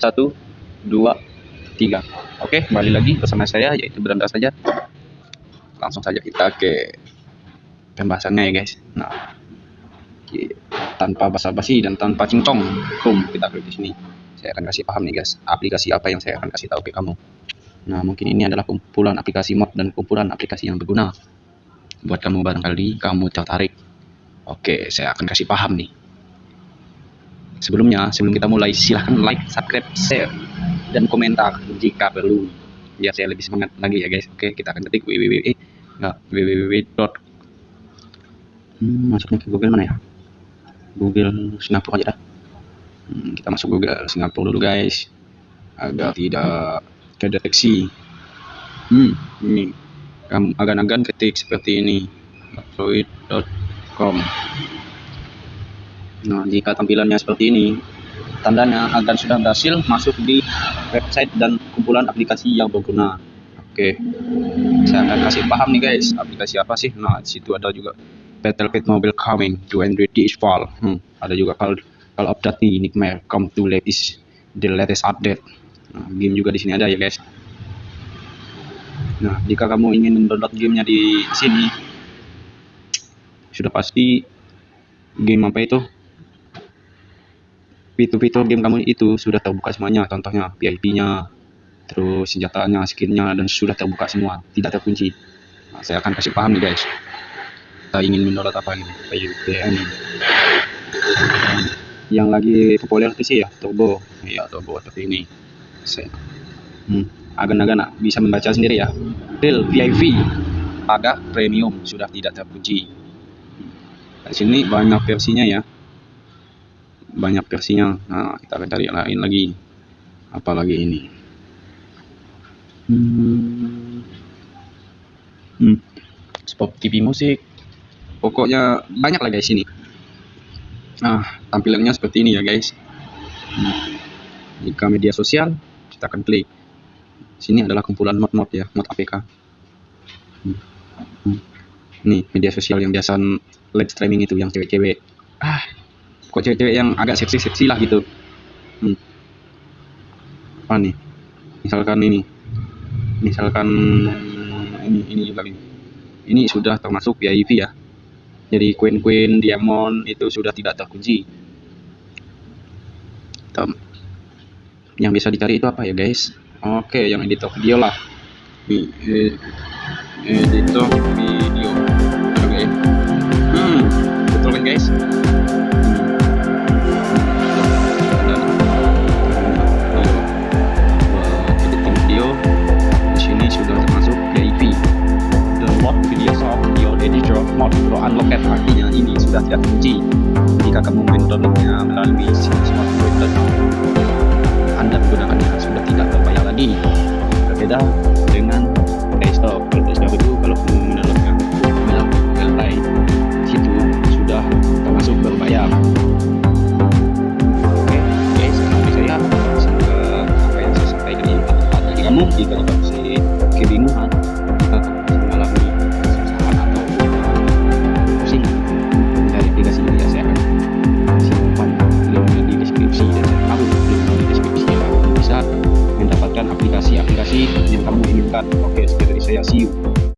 satu dua tiga. Oke kembali lagi bersama saya yaitu beranda saja. Langsung saja kita ke pembahasannya ya guys. Nah tanpa basa-basi dan tanpa cincong boom kita klik di sini. Saya akan kasih paham nih guys aplikasi apa yang saya akan kasih tahu ke kamu. Nah mungkin ini adalah kumpulan aplikasi mod dan kumpulan aplikasi yang berguna buat kamu barangkali kamu tertarik. Oke saya akan kasih paham nih Sebelumnya, sebelum kita mulai, silahkan like, subscribe, share, dan komentar jika perlu. Biar saya lebih semangat lagi ya guys. Oke, kita akan ketik www www. Hmm, masuknya ke Google mana ya? Google Singapura aja dah. Hmm, kita masuk Google Singapura dulu guys, agar tidak terdeteksi. Hmm, ini agan-agan ketik seperti ini, android.com. Nah, jika tampilannya seperti ini, tandanya akan sudah berhasil masuk di website dan kumpulan aplikasi yang berguna. Oke, saya akan kasih paham nih guys, aplikasi apa sih? Nah, di situ ada juga Battlefield Mobile coming to Android this fall. Hmm, ada juga Call Call of Duty Nightmare come to latest the latest update. Nah, game juga di sini ada ya guys. Nah, jika kamu ingin mendownload gamenya di sini, sudah pasti game apa itu fitur-fitur game kamu itu sudah terbuka semuanya contohnya VIP-nya terus senjatanya skinnya dan sudah terbuka semua tidak terkunci. Nah, saya akan kasih paham nih guys. Kita ingin mendownload apa ini? PUBM yang lagi populer itu sih ya turbo ya turbo seperti ini saya hmm, agan-agan bisa membaca sendiri ya. Real VIP pada premium sudah tidak terkunci. Di sini banyak versinya ya banyak versinya nah kita akan cari lain lagi apalagi ini hmm. Hmm. spot TV musik pokoknya banyak lah guys ini nah tampilannya seperti ini ya guys hmm. jika media sosial kita akan klik sini adalah kumpulan mod-mod ya mod APK hmm. Hmm. nih media sosial yang biasa live streaming itu yang cewek-cewek ah kok cewek-cewek yang agak seksi-seksi lah gitu. Hmm. apa nih? Misalkan ini. Misalkan ini ini juga ini ini sudah termasuk VIP ya. Jadi queen queen diamond itu sudah tidak terkunci. Tom. yang bisa dicari itu apa ya guys? Oke yang editor video lah. Eh, editor video. Oke. Okay. hmm. Betul kan guys mod Pro Unlocked artinya ini sudah tidak kunci. Jika kamu mendownloadnya melalui situs Android Anda menggunakannya sudah tidak berbayar lagi. Berbeda dengan Play Store. Kalau Play Store itu kalau kamu mendownloadnya melalui situ sudah termasuk berbayar. Oke guys okay, saya semoga apa yang saya sampaikan ini bermanfaat kamu jika Oke, sekian dari saya. See you.